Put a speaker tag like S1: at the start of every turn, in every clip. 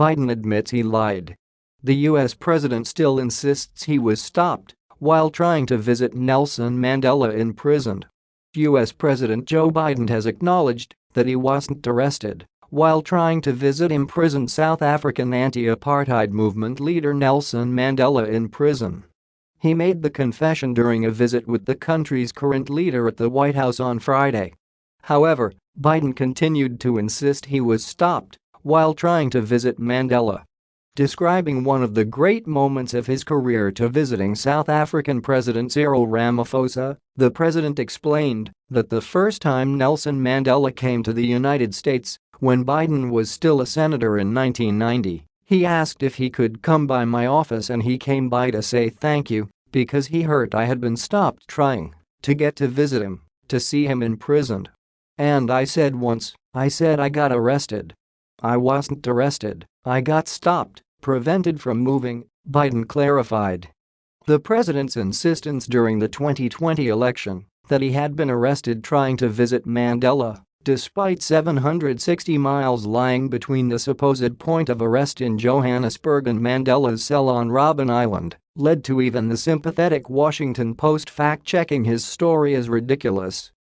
S1: Biden admits he lied. The U.S. president still insists he was stopped while trying to visit Nelson Mandela in prison. U.S. President Joe Biden has acknowledged that he wasn't arrested while trying to visit imprisoned South African anti-apartheid movement leader Nelson Mandela in prison. He made the confession during a visit with the country's current leader at the White House on Friday. However, Biden continued to insist he was stopped while trying to visit Mandela. Describing one of the great moments of his career to visiting South African President Cyril Ramaphosa, the president explained that the first time Nelson Mandela came to the United States, when Biden was still a senator in 1990, he asked if he could come by my office and he came by to say thank you because he heard I had been stopped trying to get to visit him, to see him imprisoned. And I said once, I said I got arrested. I wasn't arrested, I got stopped, prevented from moving, Biden clarified. The president's insistence during the 2020 election that he had been arrested trying to visit Mandela, despite 760 miles lying between the supposed point of arrest in Johannesburg and Mandela's cell on Robben Island, led to even the sympathetic Washington Post fact-checking his story as ridiculous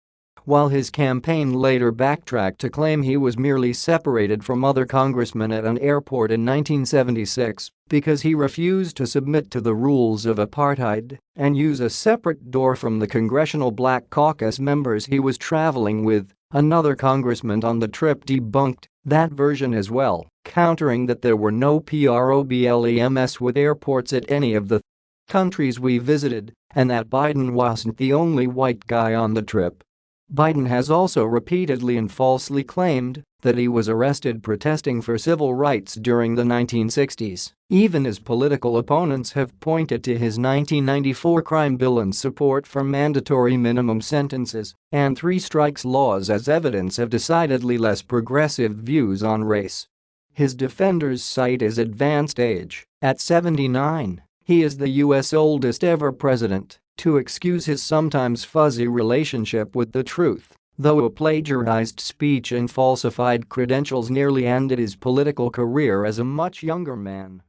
S1: while his campaign later backtracked to claim he was merely separated from other congressmen at an airport in 1976 because he refused to submit to the rules of apartheid and use a separate door from the Congressional Black Caucus members he was traveling with, another congressman on the trip debunked that version as well, countering that there were no problems with airports at any of the countries we visited and that Biden wasn't the only white guy on the trip. Biden has also repeatedly and falsely claimed that he was arrested protesting for civil rights during the 1960s. Even as political opponents have pointed to his 1994 crime bill and support for mandatory minimum sentences and three strikes laws as evidence of decidedly less progressive views on race. His defenders cite his advanced age. At 79, he is the U.S. oldest ever president to excuse his sometimes fuzzy relationship with the truth, though a plagiarized speech and falsified credentials nearly ended his political career as a much younger man.